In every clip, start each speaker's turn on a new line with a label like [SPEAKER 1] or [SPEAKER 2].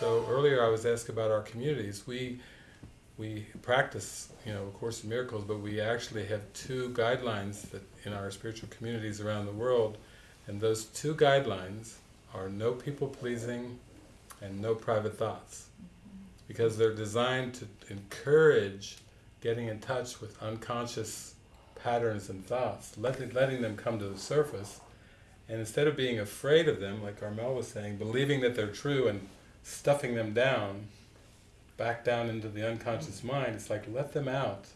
[SPEAKER 1] So earlier I was asked about our communities. We we practice, you know, A Course in Miracles, but we actually have two guidelines that in our spiritual communities around the world, and those two guidelines are no people pleasing and no private thoughts, because they're designed to encourage getting in touch with unconscious patterns and thoughts, letting, letting them come to the surface, and instead of being afraid of them, like Carmel was saying, believing that they're true and stuffing them down, back down into the unconscious mind, it's like let them out.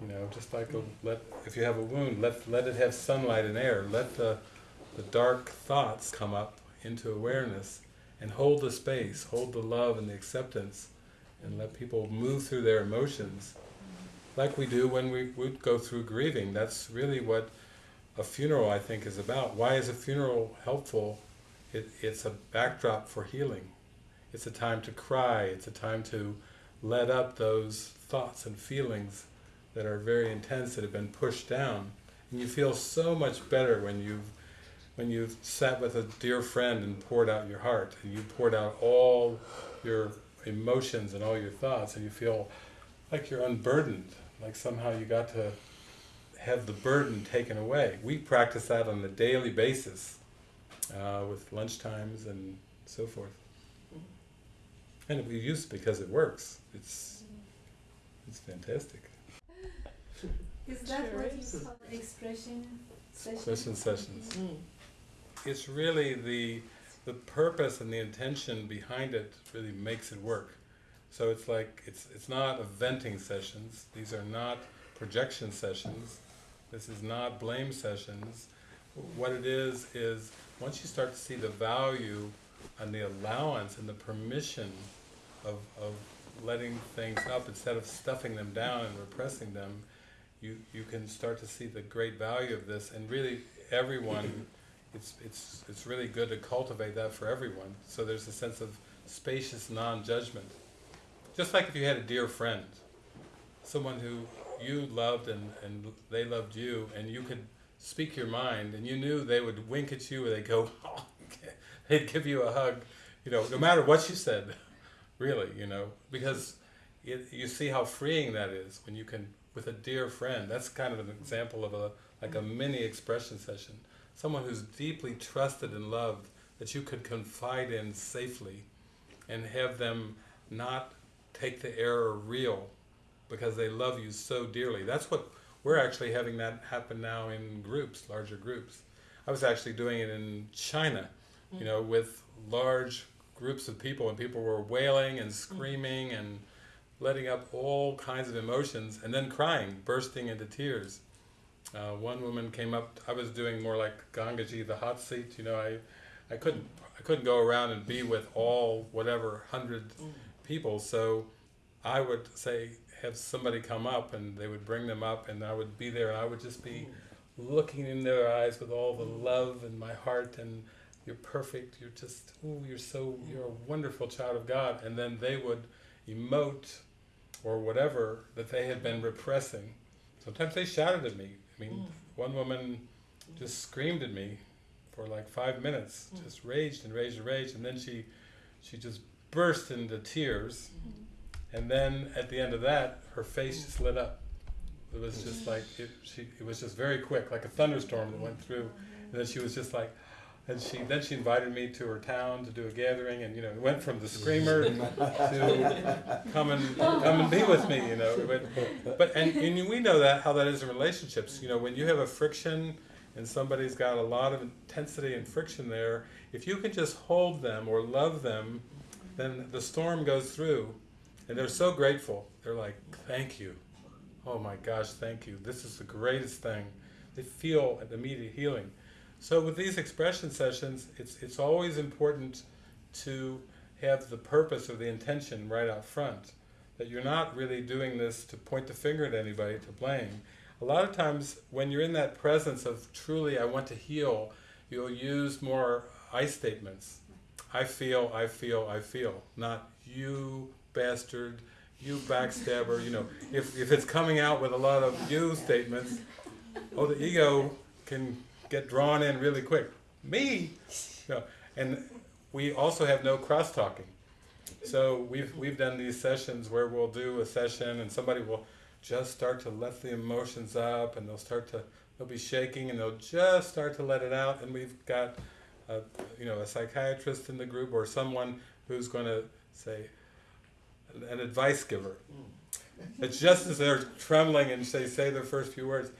[SPEAKER 1] You know, just like a, let if you have a wound, let let it have sunlight and air. Let the the dark thoughts come up into awareness and hold the space, hold the love and the acceptance, and let people move through their emotions, like we do when we would go through grieving. That's really what a funeral, I think, is about. Why is a funeral helpful? It, it's a backdrop for healing. It's a time to cry, it's a time to let up those thoughts and feelings that are very intense, that have been pushed down. And you feel so much better when you've when you've sat with a dear friend and poured out your heart, and you poured out all your emotions and all your thoughts, and you feel like you're unburdened, like somehow you got to have the burden taken away. We practice that on a daily basis, uh, with lunchtimes and so forth. And we use it because it works. It's it's fantastic.
[SPEAKER 2] Is that what you call expression sessions?
[SPEAKER 1] Expression sessions. It's really the the purpose and the intention behind it really makes it work. So it's like it's it's not a venting sessions. These are not projection sessions. This is not blame sessions. What it is is once you start to see the value and the allowance and the permission of, of letting things up instead of stuffing them down and repressing them, you, you can start to see the great value of this and really everyone, it's, it's, it's really good to cultivate that for everyone. So there's a sense of spacious non-judgment. Just like if you had a dear friend, someone who you loved and, and they loved you and you could speak your mind and you knew they would wink at you or they'd go, they'd give you a hug, you know, no matter what you said, really, you know, because it, you see how freeing that is when you can, with a dear friend, that's kind of an example of a, like a mini expression session. Someone who's deeply trusted and loved that you could confide in safely and have them not take the error real because they love you so dearly. That's what we're actually having that happen now in groups, larger groups. I was actually doing it in China, you mm. know, with large groups of people and people were wailing and mm. screaming and letting up all kinds of emotions and then crying, bursting into tears. Uh, one woman came up, I was doing more like Gangaji, the hot seat, you know, I, I couldn't I couldn't go around and be with all whatever hundred mm. people, so I would say have somebody come up and they would bring them up and I would be there and I would just be looking in their eyes with all the love in my heart and you're perfect, you're just, oh, you're so, you're a wonderful child of God. And then they would emote or whatever that they had been repressing. Sometimes they shouted at me. I mean, mm. one woman just screamed at me for like five minutes, mm. just raged and raged and raged, and then she, she just burst into tears. Mm-hmm. And then at the end of that, her face just lit up. It was just like, it, she, it was just very quick, like a thunderstorm that went through. And then she was just like, and she then she invited me to her town to do a gathering, and you know, it went from the screamer to come and come and be with me, you know. Went- but and, and we know that how that is in relationships. You know, when you have a friction and somebody's got a lot of intensity and friction there, if you can just hold them or love them, then the storm goes through, and they're so grateful. They're like, "Thank you, oh my gosh, thank you. This is the greatest thing." They feel an immediate healing. So with these expression sessions, it's, it's always important to have the purpose or the intention right out front. That you're not really doing this to point the finger at anybody, to blame. A lot of times when you're in that presence of truly I want to heal, you'll use more I statements. I feel, I feel, I feel. Not you bastard, you backstabber, you know. If, if it's coming out with a lot of you statements, oh the ego can get drawn in really quick. Me? Know, and we also have no cross-talking. So we've we've done these sessions where we'll do a session and somebody will just start to let the emotions up and they'll start to they'll be shaking and they'll just start to let it out and we've got a, you know a psychiatrist in the group or someone who's going to say an advice giver. It's just as they're trembling and they say their first few words.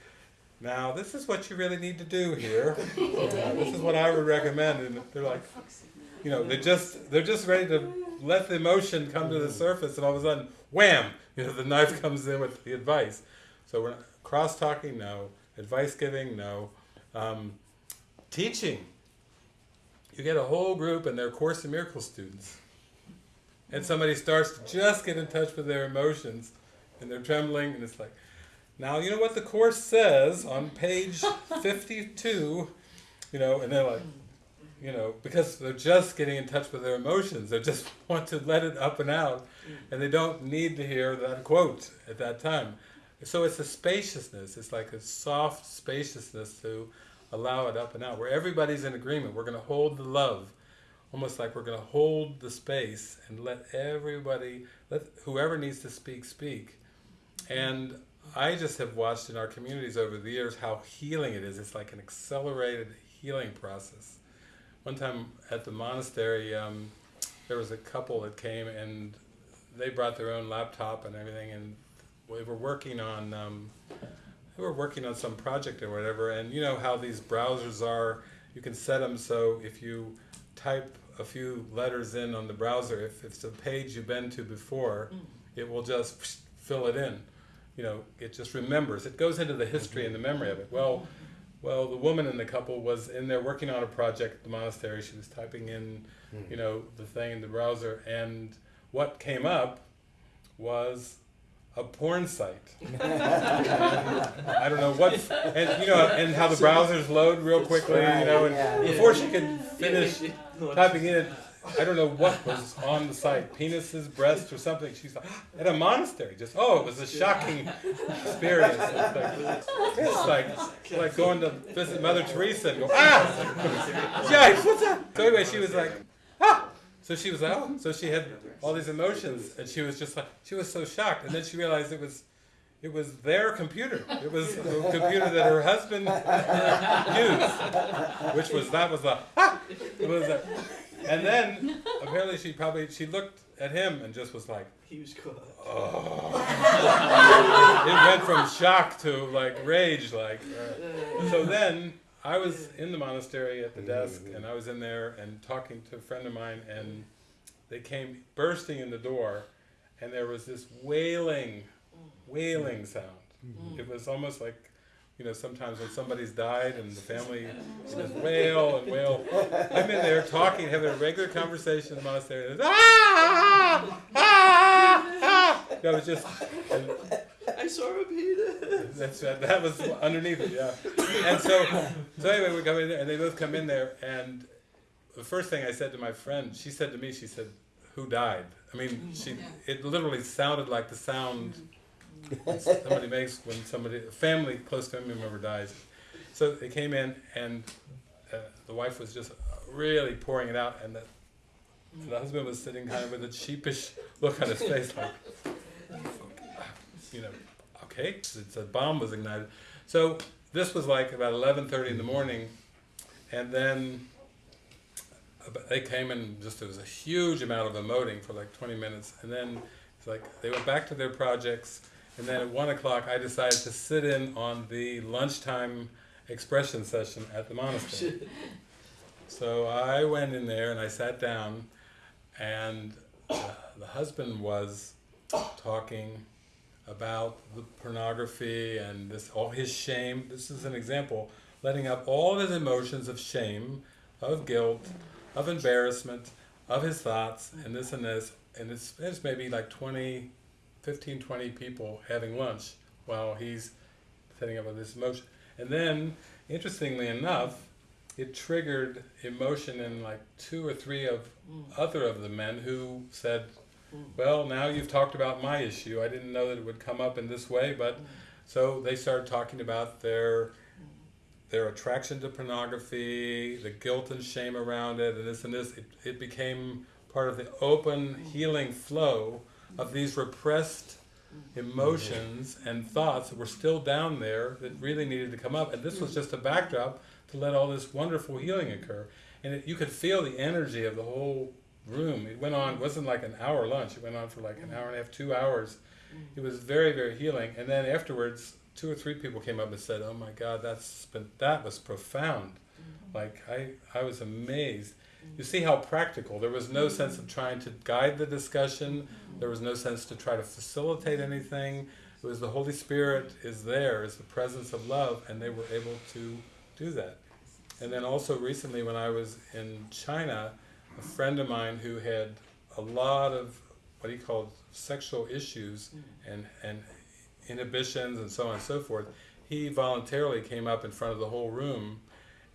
[SPEAKER 1] Now this is what you really need to do here. This is what I would recommend, and they're like, you know, they just they're just ready to let the emotion come to the surface, and all of a sudden, wham! You know, the knife comes in with the advice. So we're cross talking, no. Advice giving, no. Um, teaching. You get a whole group, and they're Course in Miracles students, and somebody starts to just get in touch with their emotions, and they're trembling, and it's like, now you know what the course says on page fifty-two, you know, and they're like you know, because they're just getting in touch with their emotions. They just want to let it up and out, and they don't need to hear that quote at that time. So it's a spaciousness. It's like a soft spaciousness to allow it up and out, where everybody's in agreement. We're going to hold the love, almost like we're going to hold the space and let everybody, let whoever needs to speak, speak. And I just have watched in our communities over the years how healing it is. It's like an accelerated healing process one time at the monastery, um, there was a couple that came and they brought their own laptop and everything, and we were working on um, they were working on some project or whatever. And you know how these browsers are, you can set them so if you type a few letters in on the browser, if it's a page you've been to before, mm. it will just fill it in. You know, it just remembers. It goes into the history and the memory of it. Well well, the woman in the couple was in there working on a project at the monastery. She was typing in, mm. you know, the thing in the browser, and what came up was a porn site. I don't know what, and you know, and how the browsers load real quickly, you know, and before she could finish typing in it, I don't know what was on the site, penises, breasts, or something. She's like, at a monastery. Just oh, it was a shocking experience. It's like, it's like, like going to visit Mother Teresa and go ah, yikes, what's that? So anyway, she was like, ah. So she was oh, so she had all these emotions, and she was just like, she was so shocked, and then she realized it was it was their computer. It was the computer that her husband used, which was that was the ah! it was a, and then apparently she probably she looked at him and just was like
[SPEAKER 3] he was cool.
[SPEAKER 1] Oh. it went from shock to like rage like uh, so then I was in the monastery at the desk and I was in there and talking to a friend of mine and they came bursting in the door and there was this wailing wailing sound. Mm. It was almost like, you know, sometimes when somebody's died and the family just wail and wail. I'm in there talking, having a regular conversation in the monastery. And ah, ah, ah, ah. was just. And,
[SPEAKER 3] saw a penis.
[SPEAKER 1] That's that, that was underneath it, yeah. And so, so anyway, we come in there, and they both come in there, and the first thing I said to my friend, she said to me, she said, "Who died?" I mean, she. It literally sounded like the sound somebody makes when somebody, a family close family member dies. So they came in and uh, the wife was just really pouring it out, and the, and the husband was sitting kind of with a sheepish look on his face, like, you know, okay, it's a bomb was ignited. So this was like about 11:30 in the morning, and then they came and just there was a huge amount of emoting for like 20 minutes, and then it's like they went back to their projects. And then at one o'clock, I decided to sit in on the lunchtime expression session at the monastery. so I went in there and I sat down, and uh, the husband was talking about the pornography and this all his shame. This is an example, letting up all of his emotions of shame, of guilt, of embarrassment, of his thoughts, and this and this. And it's, it's maybe like 20, 15, 20 people having lunch while he's setting up this emotion. And then, interestingly enough, it triggered emotion in like two or three of other of the men who said. Well, now you've talked about my issue. I didn't know that it would come up in this way, but so they started talking about their their attraction to pornography, the guilt and shame around it, and this and this. It, it became part of the open healing flow of these repressed emotions and thoughts that were still down there that really needed to come up. And this was just a backdrop to let all this wonderful healing occur. And it, you could feel the energy of the whole room. It went on, it wasn't like an hour lunch, it went on for like an hour and a half, two hours. Mm. It was very, very healing. And then afterwards, two or three people came up and said, "Oh my God, that's been, that was profound." Mm-hmm. Like I, I was amazed. Mm. You see how practical. There was no mm. sense of trying to guide the discussion. There was no sense to try to facilitate anything. It was the Holy Spirit is there, is the presence of love, and they were able to do that. And then also recently, when I was in China, a friend of mine who had a lot of what he called sexual issues and, and inhibitions and so on and so forth, he voluntarily came up in front of the whole room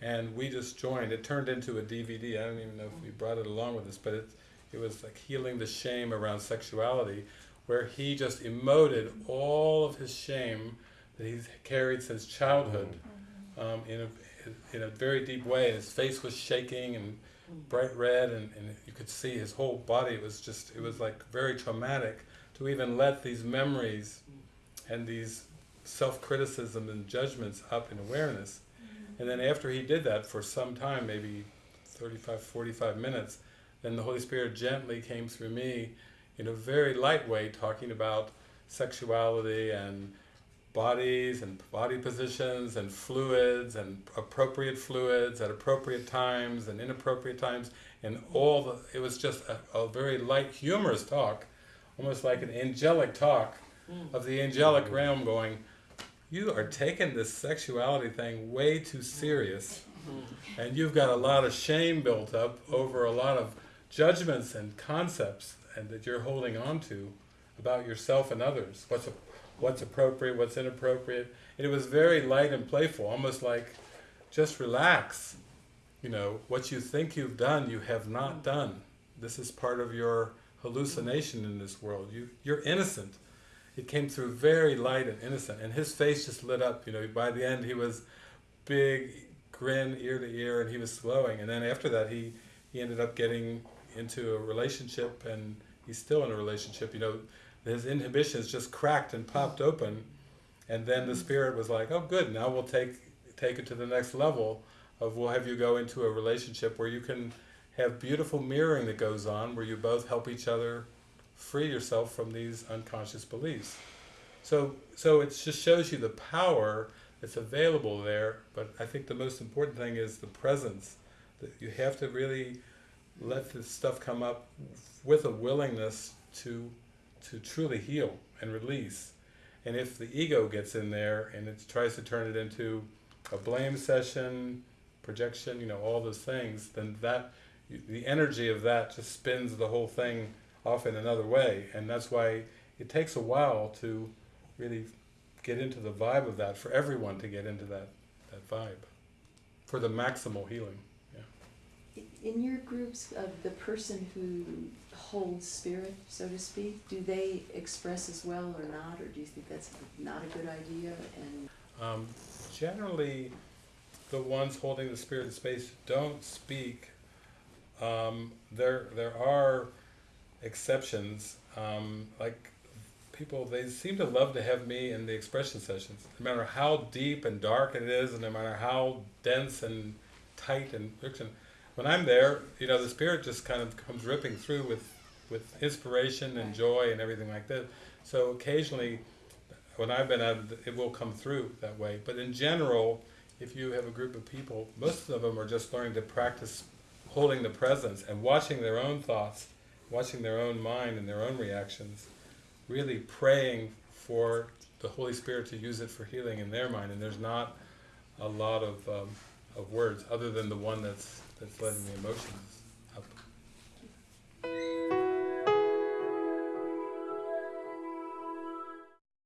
[SPEAKER 1] and we just joined. It turned into a DVD. I don't even know if we brought it along with us, but it, it was like healing the shame around sexuality, where he just emoted all of his shame that he's carried since childhood um, in, a, in a very deep way. His face was shaking and bright red, and, and you could see his whole body It was just, it was like very traumatic to even let these memories and these self-criticism and judgments up in awareness. Mm-hmm. And then after he did that for some time, maybe 35, 45 minutes, then the Holy Spirit gently came through me in a very light way, talking about sexuality and bodies and body positions and fluids and appropriate fluids at appropriate times and inappropriate times. And all the, it was just a, a very light humorous talk, almost like an angelic talk hmm. of the angelic hmm. realm going, you are taking this sexuality thing way too hmm. serious. And you've got a lot of shame built up over a lot of judgments and concepts and that you're holding on to about yourself and others. What's a, what's appropriate what's inappropriate. And it was very light and playful almost like just relax. You know what you think you've done you have not done. This is part of your hallucination in this world. You you're innocent. It came through very light and innocent. And his face just lit up you know. By the end he was big grin ear to ear and he was glowing and then after that he he ended up getting into a relationship and he's still in a relationship you know his inhibitions just cracked and popped open and then the spirit was like oh good now we'll take take it to the next level of we'll have you go into a relationship where you can have beautiful mirroring that goes on where you both help each other free yourself from these unconscious beliefs. So so it just shows you the power that's available there but I think the most important thing is the presence. That you have to really let this stuff come up with a willingness to to truly heal and release. And if the ego gets in there and it tries to turn it into a blame session projection you know all those things then that the energy of that just spins the whole thing off in another way. And that's why it takes a while to really get into the vibe of that for everyone to get into that that vibe for the maximal healing
[SPEAKER 4] In your groups of the person who holds spirit, so to speak, do they express as well or not, or do you think that's not a good idea? And
[SPEAKER 1] um, generally the ones holding the spirit space don't speak um, there there are exceptions um, like people they seem to love to have me in the expression sessions no matter how deep and dark it is and no matter how dense and tight and friction when I'm there you know the spirit just kind of comes ripping through with with inspiration and joy and everything like that. So occasionally when I've been out it will come through that way. But in general if you have a group of people most of them are just learning to practice holding the presence and watching their own thoughts watching their own mind and their own reactions, really praying for the Holy Spirit to use it for healing in their mind. And there's not a lot of um, of words other than the one that's that's letting the emotions up.